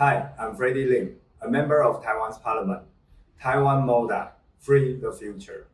Hi, I'm Freddie Lim, a member of Taiwan's parliament. Taiwan MODA, free the future.